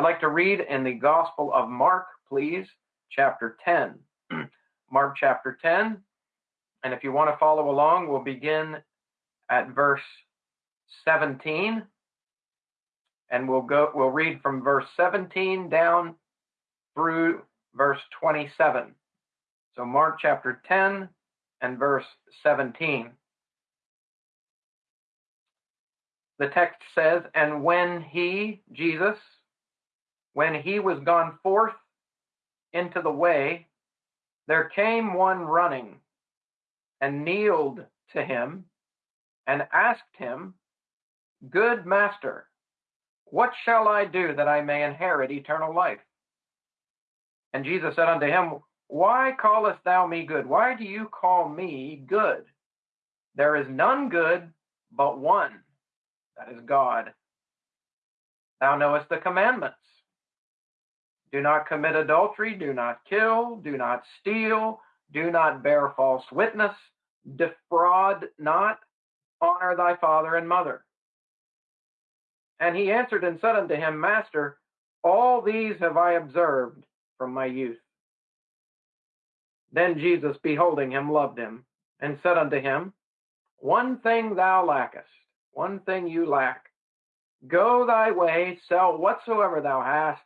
I'd like to read in the Gospel of Mark, please, chapter 10. Mark chapter 10. And if you want to follow along, we'll begin at verse 17. And we'll go we'll read from verse 17 down through verse 27. So Mark chapter 10 and verse 17. The text says, And when he, Jesus, when he was gone forth into the way, there came one running and kneeled to him and asked him, Good master, what shall I do that I may inherit eternal life? And Jesus said unto him, Why callest thou me good? Why do you call me good? There is none good but one, that is God. Thou knowest the commandments. Do not commit adultery, do not kill, do not steal, do not bear false witness, defraud not, honor thy father and mother. And he answered and said unto him, Master, all these have I observed from my youth. Then Jesus, beholding him, loved him, and said unto him, One thing thou lackest, one thing you lack. Go thy way, sell whatsoever thou hast,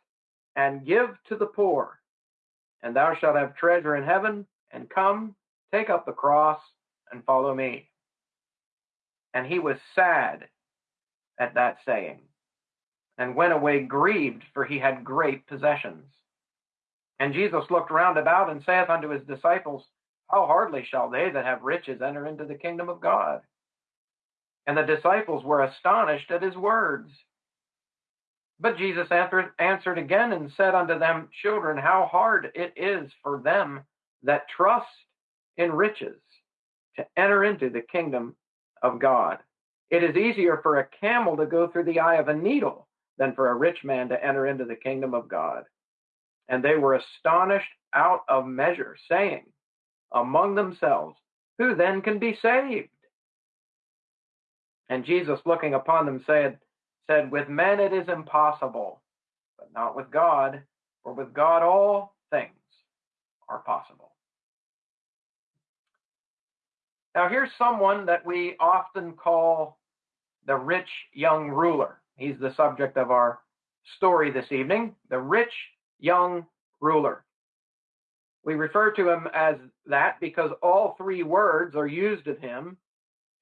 and give to the poor, and thou shalt have treasure in heaven, and come, take up the cross, and follow me. And he was sad at that saying, and went away grieved, for he had great possessions. And Jesus looked round about and saith unto his disciples, How hardly shall they that have riches enter into the kingdom of God? And the disciples were astonished at his words. But Jesus answered, again and said unto them, Children, how hard it is for them that trust in riches to enter into the kingdom of God. It is easier for a camel to go through the eye of a needle than for a rich man to enter into the kingdom of God. And they were astonished out of measure, saying among themselves, Who then can be saved? And Jesus, looking upon them, said, said, With men it is impossible, but not with God, for with God all things are possible. Now, here's someone that we often call the rich young ruler. He's the subject of our story this evening, the rich young ruler. We refer to him as that because all three words are used of him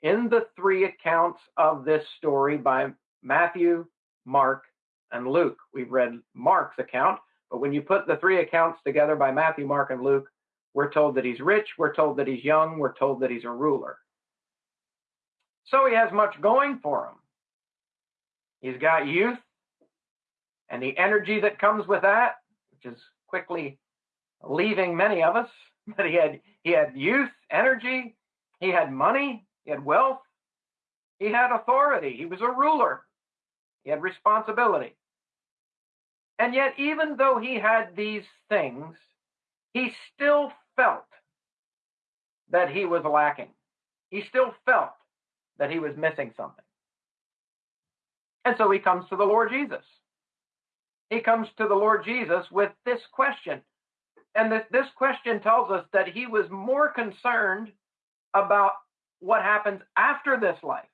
in the three accounts of this story by Matthew, Mark, and Luke. We've read Mark's account, but when you put the three accounts together by Matthew, Mark, and Luke, we're told that he's rich, we're told that he's young, we're told that he's a ruler. So he has much going for him. He's got youth and the energy that comes with that, which is quickly leaving many of us. But he had he had youth, energy, he had money, he had wealth, he had authority, he was a ruler, he had responsibility. And yet, even though he had these things, he still felt that he was lacking. He still felt that he was missing something. And so he comes to the Lord Jesus. He comes to the Lord Jesus with this question. And this, this question tells us that he was more concerned about what happens after this life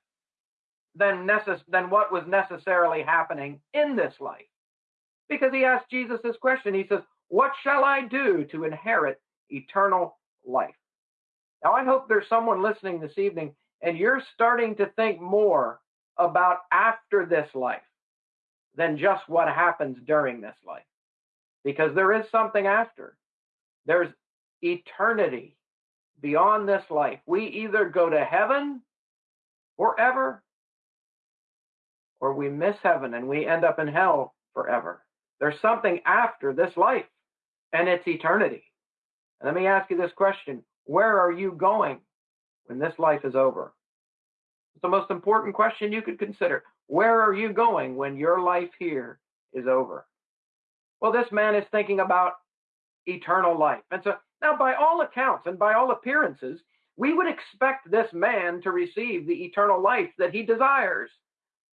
than, necess- than what was necessarily happening in this life. Because he asked Jesus this question. He says, What shall I do to inherit eternal life? Now, I hope there's someone listening this evening and you're starting to think more about after this life than just what happens during this life. Because there is something after. There's eternity beyond this life. We either go to heaven forever or we miss heaven and we end up in hell forever. There's something after this life, and it's eternity. And let me ask you this question Where are you going when this life is over? It's the most important question you could consider. Where are you going when your life here is over? Well, this man is thinking about eternal life. And so now, by all accounts and by all appearances, we would expect this man to receive the eternal life that he desires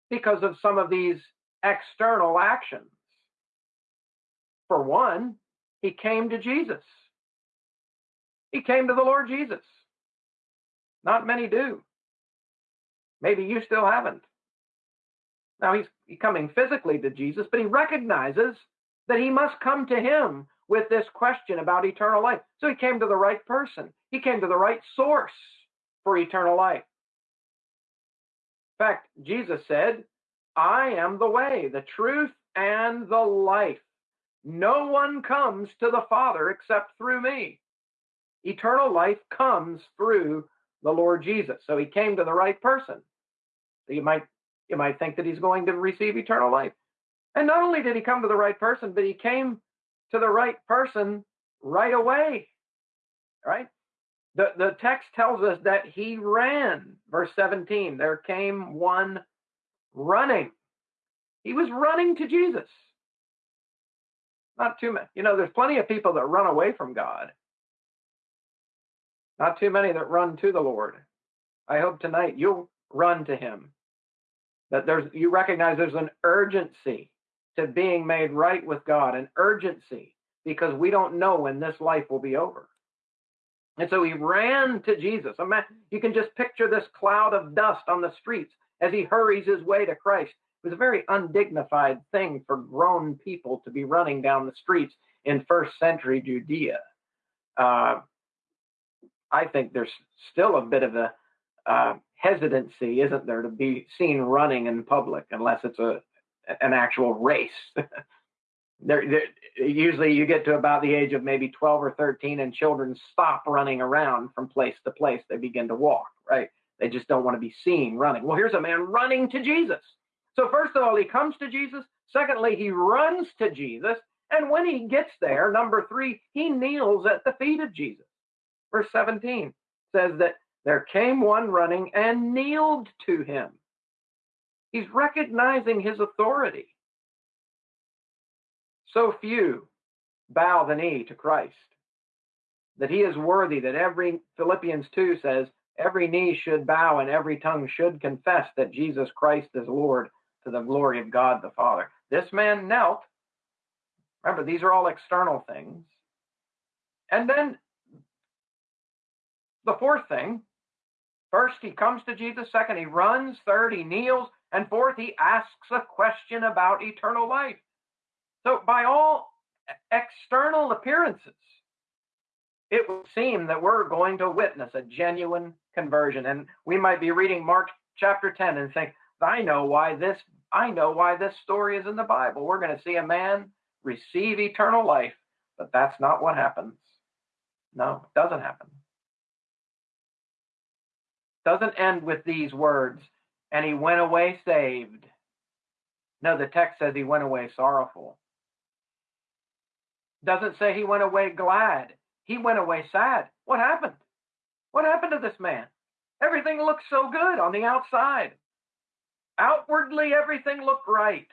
because of some of these external actions. For one, he came to Jesus. He came to the Lord Jesus. Not many do. Maybe you still haven't. Now he's coming physically to Jesus, but he recognizes that he must come to him with this question about eternal life. So he came to the right person. He came to the right source for eternal life. Fact, Jesus said, I am the way, the truth, and the life. No one comes to the Father except through me. Eternal life comes through the Lord Jesus. So he came to the right person. So you might you might think that he's going to receive eternal life. And not only did he come to the right person, but he came to the right person right away. Right? The, the text tells us that he ran. Verse 17, there came one running. He was running to Jesus. Not too many. You know, there's plenty of people that run away from God. Not too many that run to the Lord. I hope tonight you'll run to him. That there's you recognize there's an urgency to being made right with God, an urgency, because we don't know when this life will be over. And so he ran to Jesus. You can just picture this cloud of dust on the streets as he hurries his way to Christ. It was a very undignified thing for grown people to be running down the streets in first century Judea. Uh, I think there's still a bit of a uh, hesitancy, isn't there, to be seen running in public unless it's a an actual race. there, usually you get to about the age of maybe 12 or 13 and children stop running around from place to place. They begin to walk, right? They just don't want to be seen running. Well, here's a man running to Jesus. So first of all, he comes to Jesus. Secondly, he runs to Jesus. And when he gets there, number three, he kneels at the feet of Jesus. Verse 17 says that there came one running and kneeled to him. He's recognizing his authority. So few bow the knee to Christ that he is worthy, that every, Philippians 2 says, every knee should bow and every tongue should confess that Jesus Christ is Lord to the glory of God the Father. This man knelt. Remember, these are all external things. And then the fourth thing first, he comes to Jesus. Second, he runs. Third, he kneels. And fourth, he asks a question about eternal life. So, by all external appearances, it would seem that we're going to witness a genuine conversion. And we might be reading Mark chapter 10 and think, I know why this I know why this story is in the Bible. We're going to see a man receive eternal life, but that's not what happens. No, it doesn't happen. It Doesn't end with these words, and he went away saved. No, the text says he went away sorrowful. Doesn't say he went away glad. He went away sad. What happened? What happened to this man? Everything looked so good on the outside. Outwardly, everything looked right.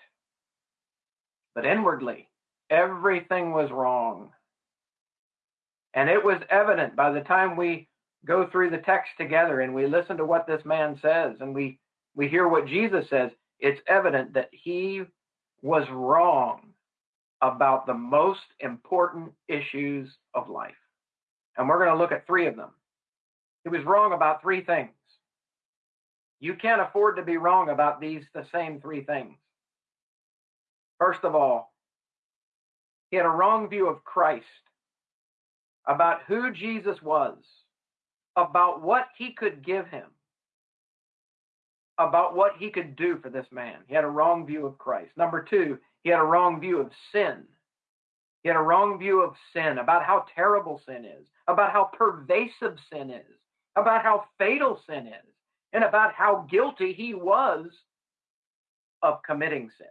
But inwardly, everything was wrong. And it was evident by the time we go through the text together and we listen to what this man says and we, we hear what Jesus says, it's evident that he was wrong about the most important issues of life. And we're going to look at three of them. He was wrong about three things. You can't afford to be wrong about these, the same three things. First of all, he had a wrong view of Christ, about who Jesus was, about what he could give him, about what he could do for this man. He had a wrong view of Christ. Number two, he had a wrong view of sin. He had a wrong view of sin, about how terrible sin is, about how pervasive sin is, about how fatal sin is and about how guilty he was of committing sin.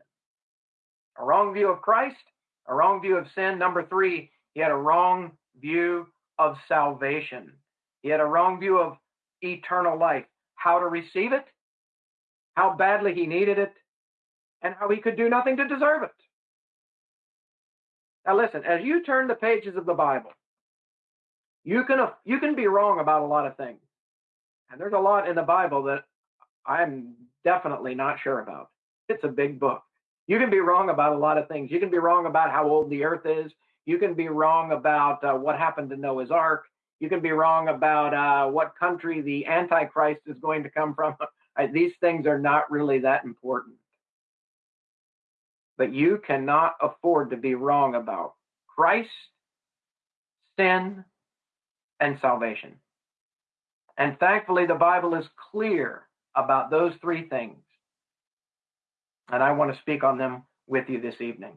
A wrong view of Christ, a wrong view of sin. Number three, he had a wrong view of salvation. He had a wrong view of eternal life, how to receive it, how badly he needed it, and how he could do nothing to deserve it. Now, listen, as you turn the pages of the Bible, you can you can be wrong about a lot of things. And there's a lot in the Bible that I'm definitely not sure about. It's a big book. You can be wrong about a lot of things. You can be wrong about how old the earth is. You can be wrong about uh, what happened to Noah's Ark. You can be wrong about uh, what country the Antichrist is going to come from. These things are not really that important. But you cannot afford to be wrong about Christ, sin, and salvation. And thankfully, the Bible is clear about those three things. And I want to speak on them with you this evening.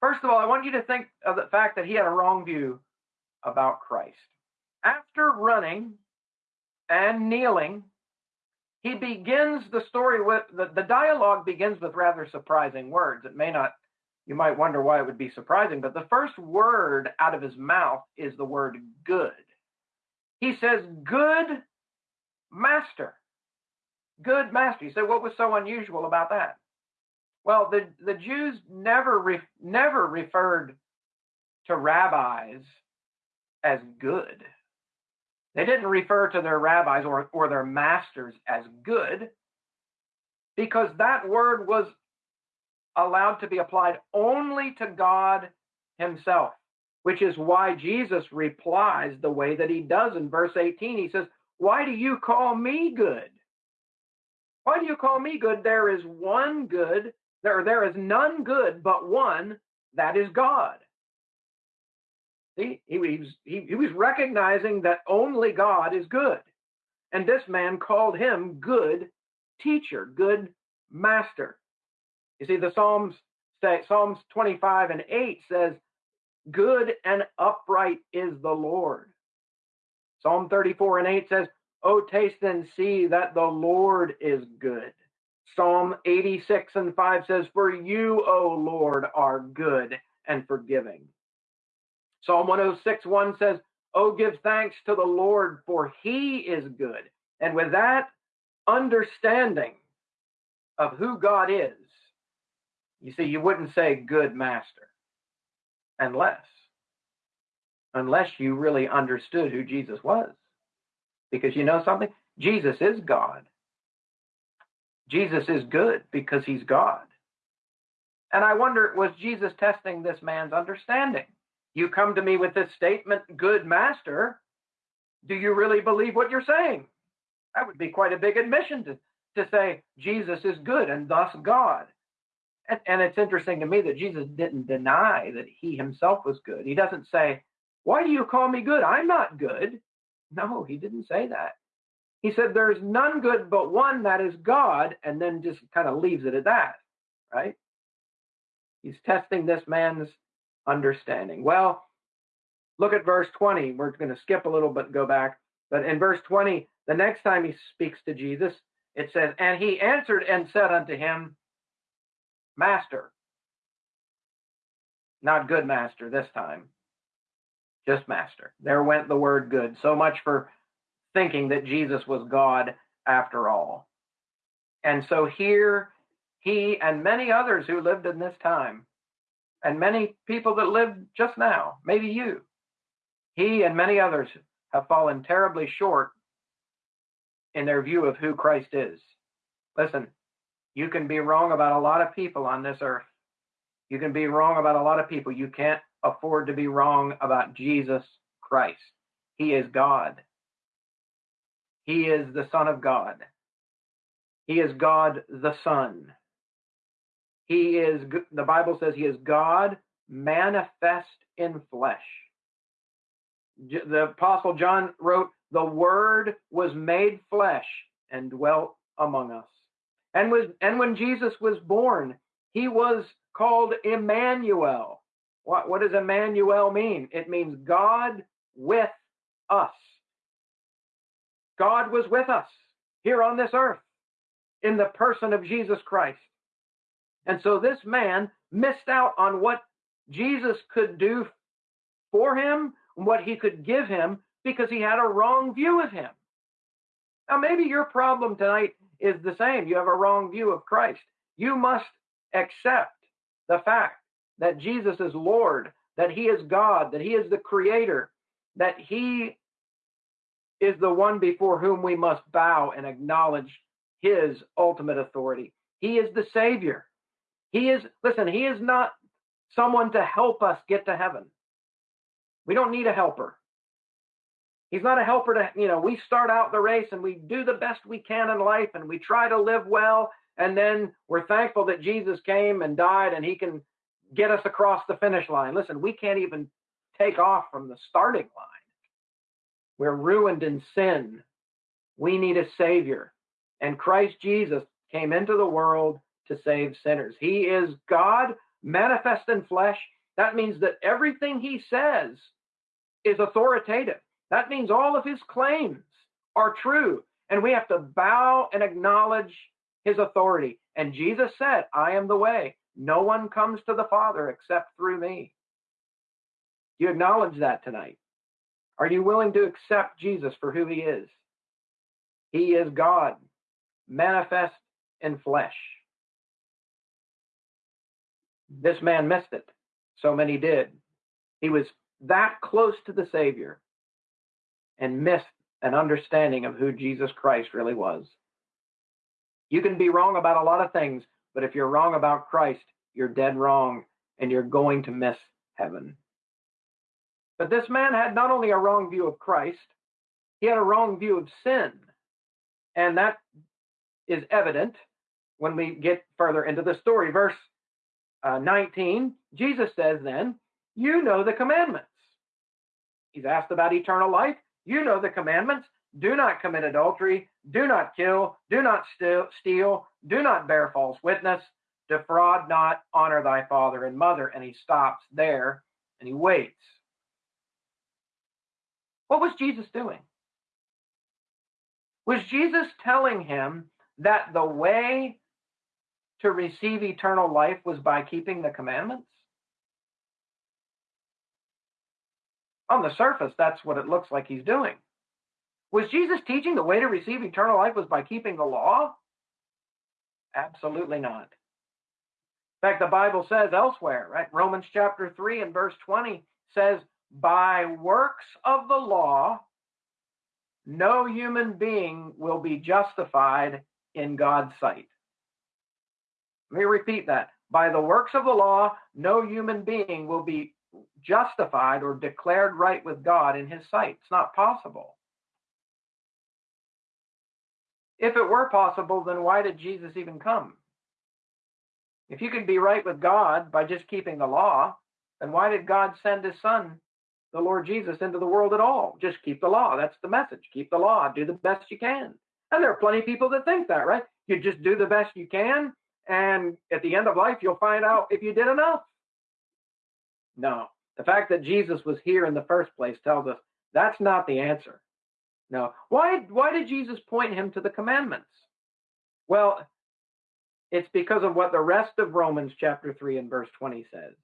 First of all, I want you to think of the fact that he had a wrong view about Christ. After running and kneeling, he begins the story with the, the dialogue begins with rather surprising words. It may not, you might wonder why it would be surprising, but the first word out of his mouth is the word good. He says, Good master. Good master. You say, what was so unusual about that? Well, the, the Jews never re, never referred to rabbis as good. They didn't refer to their rabbis or, or their masters as good because that word was allowed to be applied only to God Himself, which is why Jesus replies the way that He does in verse 18. He says, Why do you call me good? Why do you call me good? There is one good, there, there is none good but one, that is God. He, he, was, he, he was recognizing that only God is good. And this man called him good teacher, good master. You see, the Psalms say, Psalms 25 and 8 says, Good and upright is the Lord. Psalm 34 and 8 says, Oh, taste and see that the Lord is good. Psalm 86 and 5 says, For you, O Lord, are good and forgiving. Psalm 106 1 says, Oh, give thanks to the Lord, for he is good. And with that understanding of who God is, you see, you wouldn't say good master unless, unless you really understood who Jesus was. Because you know something? Jesus is God. Jesus is good because he's God. And I wonder, was Jesus testing this man's understanding? You come to me with this statement, good master. Do you really believe what you're saying? That would be quite a big admission to, to say Jesus is good and thus God. And, and it's interesting to me that Jesus didn't deny that he himself was good. He doesn't say, Why do you call me good? I'm not good. No, he didn't say that. He said, There's none good but one, that is God, and then just kind of leaves it at that, right? He's testing this man's understanding. Well, look at verse 20. We're going to skip a little bit, go back. But in verse 20, the next time he speaks to Jesus, it says, And he answered and said unto him, Master. Not good master this time, just master. There went the word good. So much for thinking that Jesus was God after all. And so here, he and many others who lived in this time and many people that live just now, maybe you, he and many others have fallen terribly short in their view of who Christ is. Listen, you can be wrong about a lot of people on this earth. You can be wrong about a lot of people. You can't afford to be wrong about Jesus Christ. He is God. He is the Son of God. He is God the Son. He is, the Bible says he is God manifest in flesh. The Apostle John wrote, The Word was made flesh and dwelt among us. And, was, and when Jesus was born, he was called Emmanuel. What, what does Emmanuel mean? It means God with us. God was with us here on this earth in the person of Jesus Christ. And so this man missed out on what Jesus could do for him, what he could give him, because he had a wrong view of him. Now, maybe your problem tonight is the same. You have a wrong view of Christ. You must accept the fact that Jesus is Lord, that he is God, that he is the creator, that he is the one before whom we must bow and acknowledge his ultimate authority. He is the Savior. He is, listen, he is not someone to help us get to heaven. We don't need a helper. He's not a helper to, you know, we start out the race and we do the best we can in life and we try to live well. And then we're thankful that Jesus came and died and he can get us across the finish line. Listen, we can't even take off from the starting line. We're ruined in sin. We need a savior. And Christ Jesus came into the world to save sinners. He is God manifest in flesh. That means that everything he says is authoritative. That means all of his claims are true. And we have to bow and acknowledge his authority. And Jesus said, I am the way. No one comes to the Father except through me. You acknowledge that tonight? Are you willing to accept Jesus for who he is? He is God, manifest in flesh. This man missed it. So many did. He was that close to the Savior and missed an understanding of who Jesus Christ really was. You can be wrong about a lot of things, but if you're wrong about Christ, you're dead wrong and you're going to miss heaven. But this man had not only a wrong view of Christ, he had a wrong view of sin. And that is evident when we get further into the story. Verse uh, 19, Jesus says, Then, you know the commandments. He's asked about eternal life. You know the commandments. Do not commit adultery. Do not kill. Do not steal. Do not bear false witness. Defraud not. Honor thy father and mother. And he stops there and he waits. What was Jesus doing? Was Jesus telling him that the way to receive eternal life was by keeping the commandments? On the surface, that's what it looks like he's doing. Was Jesus teaching the way to receive eternal life was by keeping the law? Absolutely not. In fact, the Bible says elsewhere, right? Romans chapter 3 and verse 20 says, By works of the law, no human being will be justified in God's sight. Let me repeat that. By the works of the law, no human being will be justified or declared right with God in his sight. It's not possible. If it were possible, then why did Jesus even come? If you could be right with God by just keeping the law, then why did God send his son, the Lord Jesus, into the world at all? Just keep the law. That's the message. Keep the law. Do the best you can. And there are plenty of people that think that, right? You just do the best you can, and at the end of life, you'll find out if you did enough. No, the fact that Jesus was here in the first place tells us that's not the answer. No. Why, why did Jesus point him to the commandments? Well, it's because of what the rest of Romans chapter 3 and verse 20 says.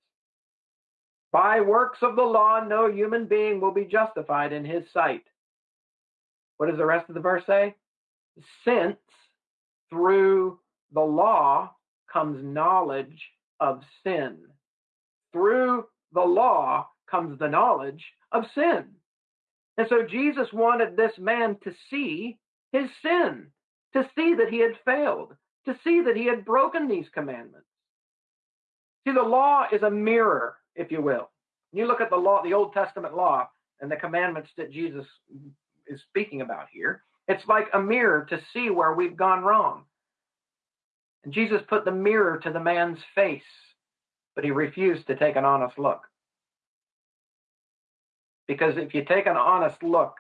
By works of the law, no human being will be justified in his sight. What does the rest of the verse say? Since through the law comes knowledge of sin. Through the law comes the knowledge of sin. And so Jesus wanted this man to see his sin, to see that he had failed, to see that he had broken these commandments. See, the law is a mirror, if you will. You look at the law, the Old Testament law, and the commandments that Jesus is speaking about here. It's like a mirror to see where we've gone wrong. And Jesus put the mirror to the man's face, but he refused to take an honest look. Because if you take an honest look,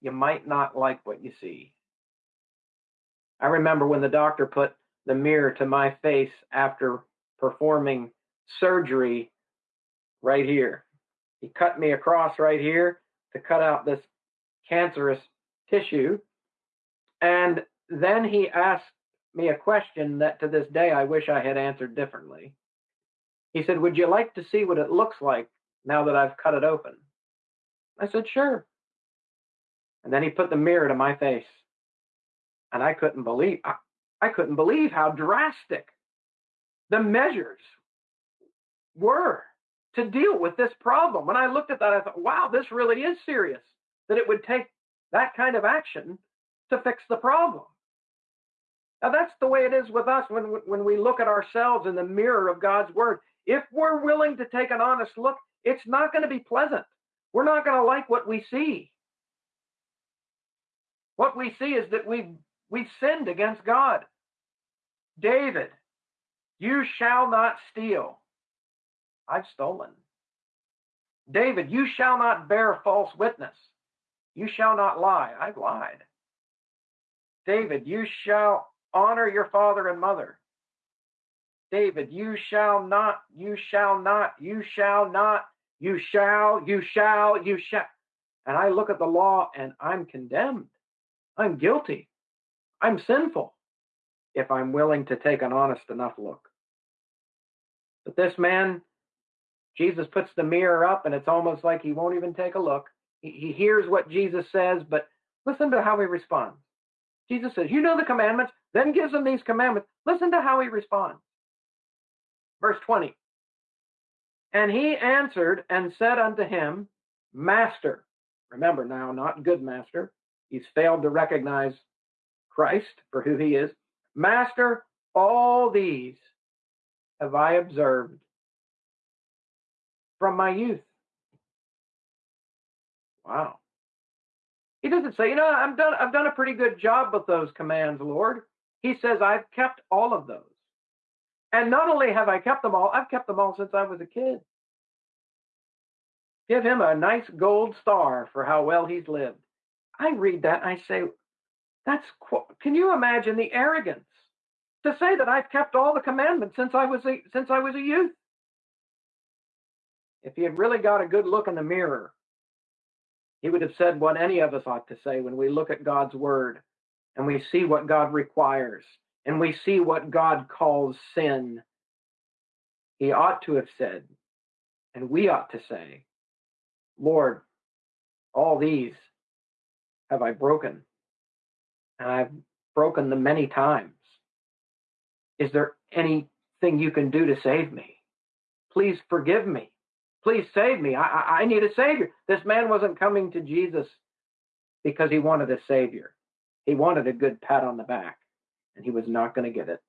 you might not like what you see. I remember when the doctor put the mirror to my face after performing surgery right here. He cut me across right here to cut out this cancerous tissue. And then he asked me a question that to this day I wish I had answered differently. He said, Would you like to see what it looks like now that I've cut it open? I said, Sure. And then he put the mirror to my face. And I couldn't believe I, I couldn't believe how drastic the measures were to deal with this problem. When I looked at that, I thought, wow, this really is serious. That it would take that kind of action to fix the problem. Now, that's the way it is with us when, when we look at ourselves in the mirror of God's word. If we're willing to take an honest look, it's not going to be pleasant. We're not going to like what we see. What we see is that we've, we've sinned against God. David, you shall not steal. I've stolen. David, you shall not bear false witness. You shall not lie. I've lied. David, you shall honor your father and mother. David, you shall not, you shall not, you shall not, you shall, you shall, you shall. And I look at the law and I'm condemned. I'm guilty. I'm sinful if I'm willing to take an honest enough look. But this man, Jesus puts the mirror up and it's almost like he won't even take a look. He, he hears what Jesus says, but listen to how he responds. Jesus says, You know the commandments, then gives them these commandments. Listen to how he responds. Verse 20. And he answered and said unto him, Master. Remember now, not good master. He's failed to recognize Christ for who he is. Master, all these have I observed from my youth. Wow. He doesn't say, you know, I've done I've done a pretty good job with those commands, Lord. He says, I've kept all of those. And not only have I kept them all, I've kept them all since I was a kid. Give him a nice gold star for how well he's lived. I read that and I say, that's can you imagine the arrogance to say that I've kept all the commandments since I was a, since I was a youth? If he had really got a good look in the mirror, he would have said what any of us ought to say when we look at God's word and we see what God requires and we see what God calls sin. He ought to have said, and we ought to say, Lord, all these have I broken, and I've broken them many times. Is there anything you can do to save me? Please forgive me. Please save me. I, I, need a savior. This man wasn't coming to Jesus because he wanted a savior. He wanted a good pat on the back, and he was not going to get it.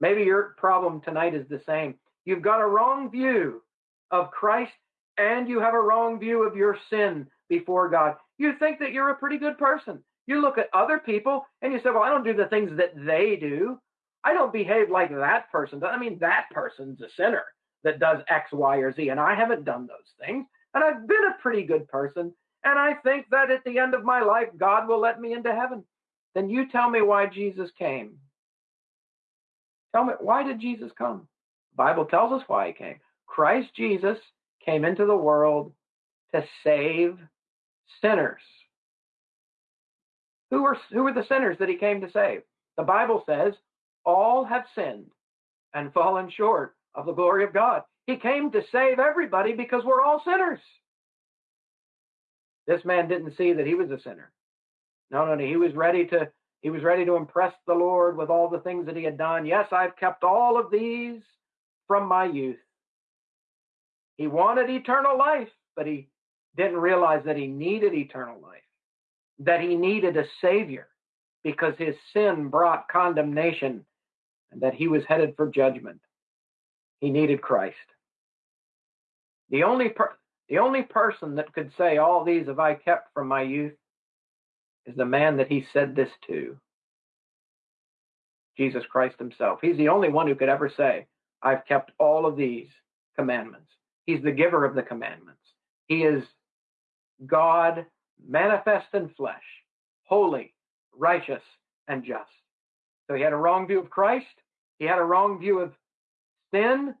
Maybe your problem tonight is the same. You've got a wrong view of Christ and you have a wrong view of your sin before God. You think that you're a pretty good person. You look at other people and you say, Well, I don't do the things that they do. I don't behave like that person. I mean, that person's a sinner that does X, Y, or Z, and I haven't done those things. And I've been a pretty good person. And I think that at the end of my life, God will let me into heaven. Then you tell me why Jesus came. Tell me, why did Jesus come? The Bible tells us why he came. Christ Jesus came into the world to save sinners. Who were, who were the sinners that he came to save? The Bible says, all have sinned and fallen short of the glory of God. He came to save everybody because we're all sinners. This man didn't see that he was a sinner. No, no, no. He was ready to he was ready to impress the Lord with all the things that he had done. Yes, I've kept all of these from my youth. He wanted eternal life, but he didn't realize that he needed eternal life, that he needed a savior because his sin brought condemnation and that he was headed for judgment. He needed Christ. The only per- the only person that could say all these have I kept from my youth is the man that he said this to. Jesus Christ himself. He's the only one who could ever say, I've kept all of these commandments. He's the giver of the commandments. He is God manifest in flesh, holy, righteous, and just. So he had a wrong view of Christ. He had a wrong view of sin.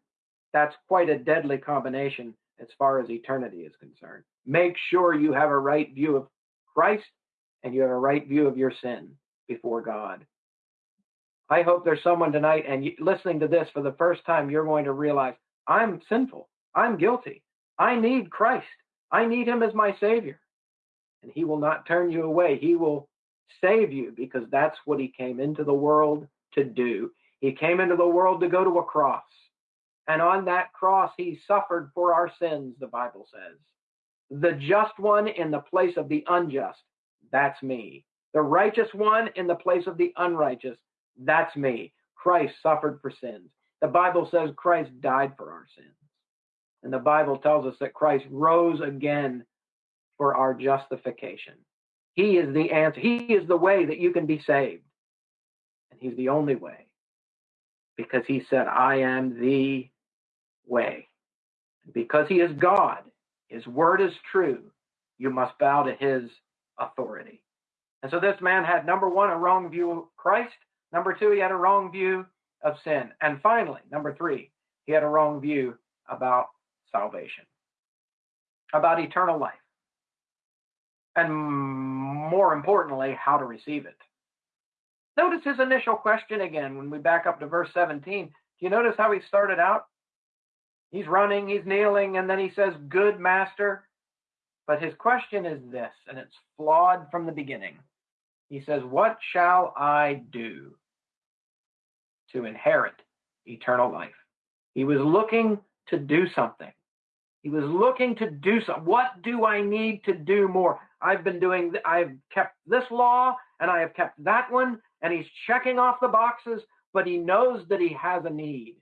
That's quite a deadly combination as far as eternity is concerned. Make sure you have a right view of Christ and you have a right view of your sin before God. I hope there's someone tonight and listening to this for the first time, you're going to realize I'm sinful. I'm guilty. I need Christ. I need him as my savior. And he will not turn you away. He will save you because that's what he came into the world to do. He came into the world to go to a cross. And on that cross, he suffered for our sins, the Bible says. The just one in the place of the unjust, that's me. The righteous one in the place of the unrighteous, That's me. Christ suffered for sins. The Bible says Christ died for our sins. And the Bible tells us that Christ rose again for our justification. He is the answer. He is the way that you can be saved. And He's the only way. Because He said, I am the way. Because He is God, His word is true, you must bow to His authority. And so this man had number one, a wrong view of Christ. Number two, he had a wrong view of sin. And finally, number three, he had a wrong view about salvation, about eternal life and more importantly, how to receive it. Notice his initial question again when we back up to verse 17. Do you notice how he started out? He's running, he's kneeling, and then he says, Good master. But his question is this, and it's flawed from the beginning. He says, What shall I do to inherit eternal life? He was looking to do something. He was looking to do something. What do I need to do more? I've been doing, I've kept this law and I have kept that one, and he's checking off the boxes, but he knows that he has a need.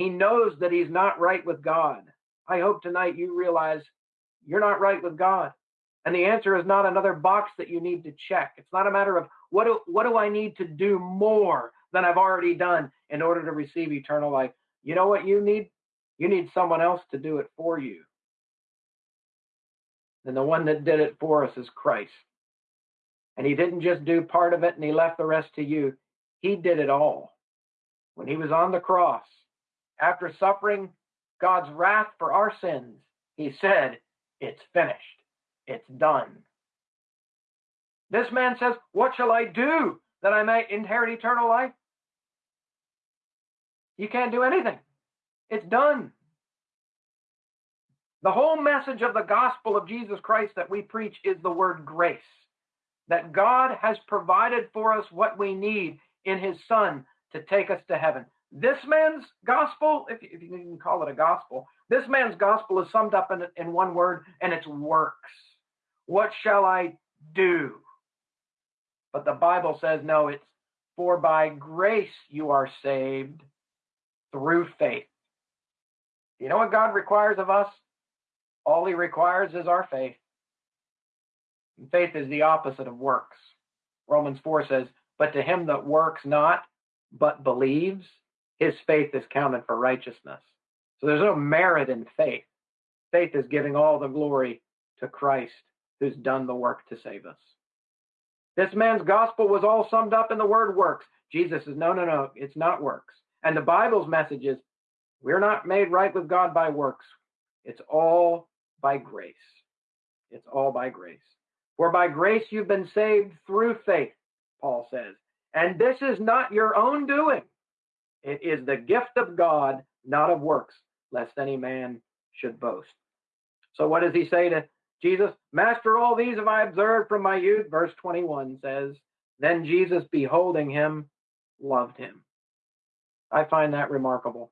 He knows that he's not right with God. I hope tonight you realize you're not right with God. And the answer is not another box that you need to check. It's not a matter of what do, what do I need to do more than I've already done in order to receive eternal life. You know what you need? You need someone else to do it for you. And the one that did it for us is Christ. And he didn't just do part of it and he left the rest to you. He did it all. When he was on the cross, after suffering God's wrath for our sins, he said, It's finished. It's done. This man says, What shall I do that I may inherit eternal life? You can't do anything. It's done. The whole message of the gospel of Jesus Christ that we preach is the word grace. That God has provided for us what we need in his son to take us to heaven. This man's gospel, if, if you can call it a gospel, this man's gospel is summed up in, in one word, and it's works. What shall I do? But the Bible says, no, it's for by grace you are saved through faith. You know what God requires of us? All he requires is our faith. And faith is the opposite of works. Romans 4 says, But to him that works not, but believes, his faith is counted for righteousness. So there's no merit in faith. Faith is giving all the glory to Christ who's done the work to save us. This man's gospel was all summed up in the word works. Jesus says, no, no, no, it's not works. And the Bible's message is, we're not made right with God by works. It's all by grace. It's all by grace. For by grace you've been saved through faith, Paul says. And this is not your own doing. It is the gift of God, not of works, lest any man should boast. So what does he say to Jesus? Master, all these have I observed from my youth. Verse 21 says, Then Jesus, beholding him, loved him. I find that remarkable.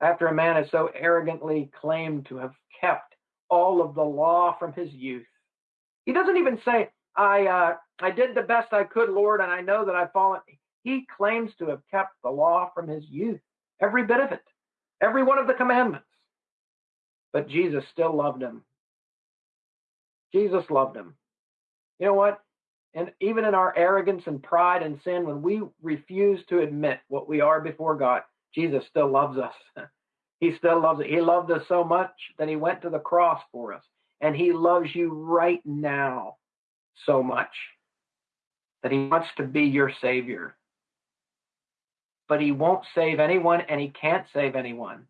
After a man has so arrogantly claimed to have kept all of the law from his youth. He doesn't even say, I, uh, I did the best I could, Lord, and I know that I've fallen. He claims to have kept the law from his youth, every bit of it, every one of the commandments. But Jesus still loved him. Jesus loved him. You know what? And even in our arrogance and pride and sin, when we refuse to admit what we are before God, Jesus still loves us. He still loves it. He loved us so much that he went to the cross for us. And he loves you right now so much that he wants to be your savior. But he won't save anyone and he can't save anyone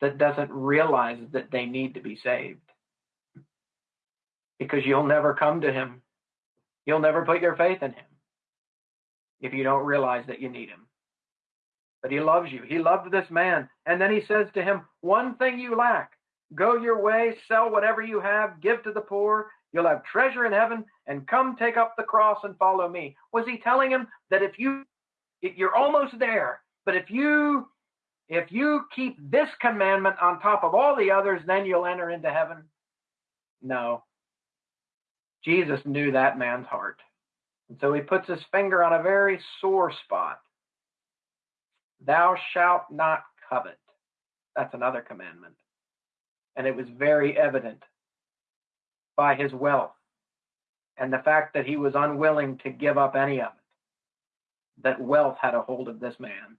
that doesn't realize that they need to be saved. Because you'll never come to him. You'll never put your faith in him if you don't realize that you need him but he loves you. He loved this man. And then he says to him, One thing you lack go your way, sell whatever you have, give to the poor. You'll have treasure in heaven, and come take up the cross and follow me. Was he telling him that if you, you're almost there, but if you, if you keep this commandment on top of all the others, then you'll enter into heaven? No. Jesus knew that man's heart. And so he puts his finger on a very sore spot. Thou shalt not covet. That's another commandment. And it was very evident by his wealth and the fact that he was unwilling to give up any of it, that wealth had a hold of this man.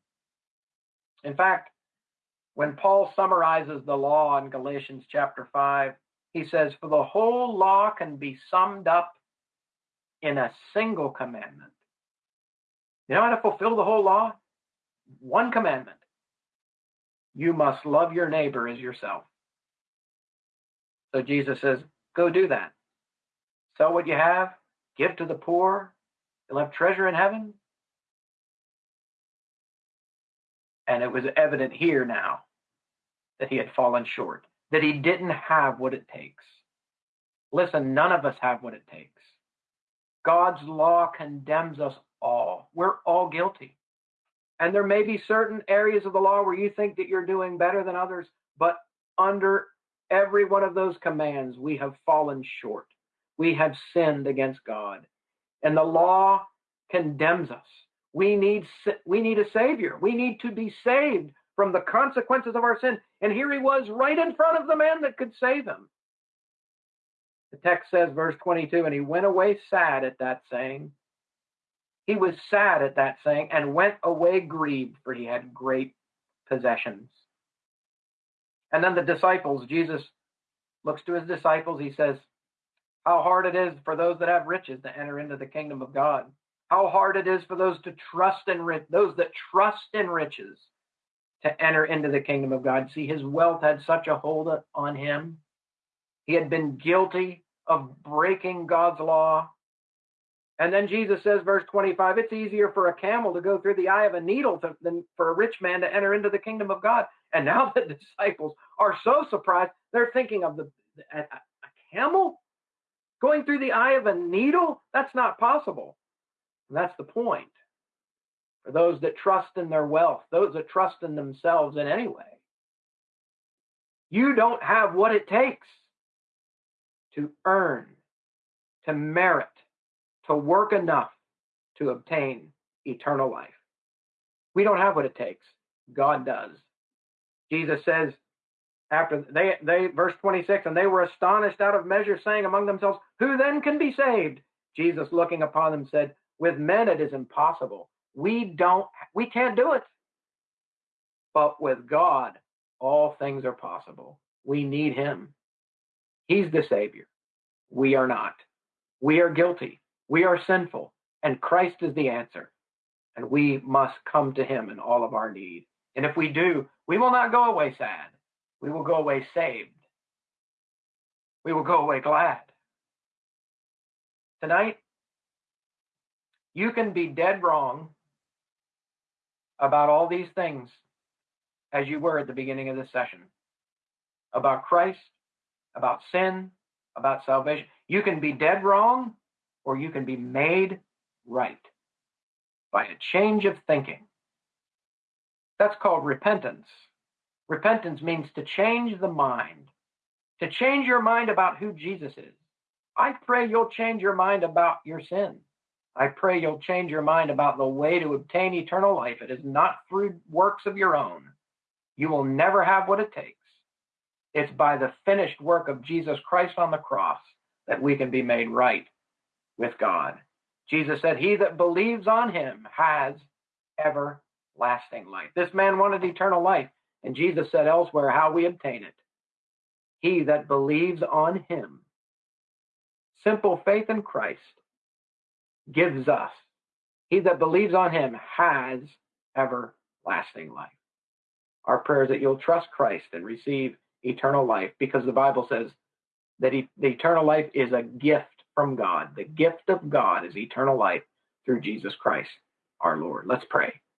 In fact, when Paul summarizes the law in Galatians chapter 5, he says, For the whole law can be summed up in a single commandment. You know how to fulfill the whole law? One commandment. You must love your neighbor as yourself. So Jesus says, Go do that. Sell what you have, give to the poor, you'll have treasure in heaven. And it was evident here now that he had fallen short, that he didn't have what it takes. Listen, none of us have what it takes. God's law condemns us all. We're all guilty. And there may be certain areas of the law where you think that you're doing better than others, but under every one of those commands, we have fallen short. We have sinned against God. And the law condemns us. We need we need a savior. We need to be saved from the consequences of our sin. And here he was right in front of the man that could save him. The text says, verse 22, and he went away sad at that saying. He was sad at that saying and went away grieved, for he had great possessions. And then the disciples, Jesus looks to his disciples. He says, How hard it is for those that have riches to enter into the kingdom of God. How hard it is for those to trust in those that trust in riches to enter into the kingdom of God. See, his wealth had such a hold on him. He had been guilty of breaking God's law. And then Jesus says, verse 25, it's easier for a camel to go through the eye of a needle to, than for a rich man to enter into the kingdom of God. And now the disciples are so surprised, they're thinking of the a, a camel going through the eye of a needle? That's not possible. And that's the point. For those that trust in their wealth, those that trust in themselves in any way, you don't have what it takes to earn, to merit, to work enough to obtain eternal life. We don't have what it takes. God does. Jesus says, after they, they, verse 26, and they were astonished out of measure, saying among themselves, Who then can be saved? Jesus, looking upon them, said, With men it is impossible. We don't, we can't do it. But with God, all things are possible. We need Him. He's the Savior. We are not. We are guilty. We are sinful. And Christ is the answer. And we must come to Him in all of our need. And if we do, we will not go away sad. We will go away saved. We will go away glad. Tonight, you can be dead wrong about all these things as you were at the beginning of this session about Christ, about sin, about salvation. You can be dead wrong or you can be made right by a change of thinking. That's called repentance. Repentance means to change the mind, to change your mind about who Jesus is. I pray you'll change your mind about your sin. I pray you'll change your mind about the way to obtain eternal life. It is not through works of your own. You will never have what it takes. It's by the finished work of Jesus Christ on the cross that we can be made right with God. Jesus said, He that believes on him has everlasting life. This man wanted eternal life, and Jesus said elsewhere how we obtain it. He that believes on him, simple faith in Christ, gives us. He that believes on him has everlasting life. Our prayer is that you'll trust Christ and receive eternal life because the Bible says that he, the eternal life is a gift from God. The gift of God is eternal life through Jesus Christ, our Lord. Let's pray.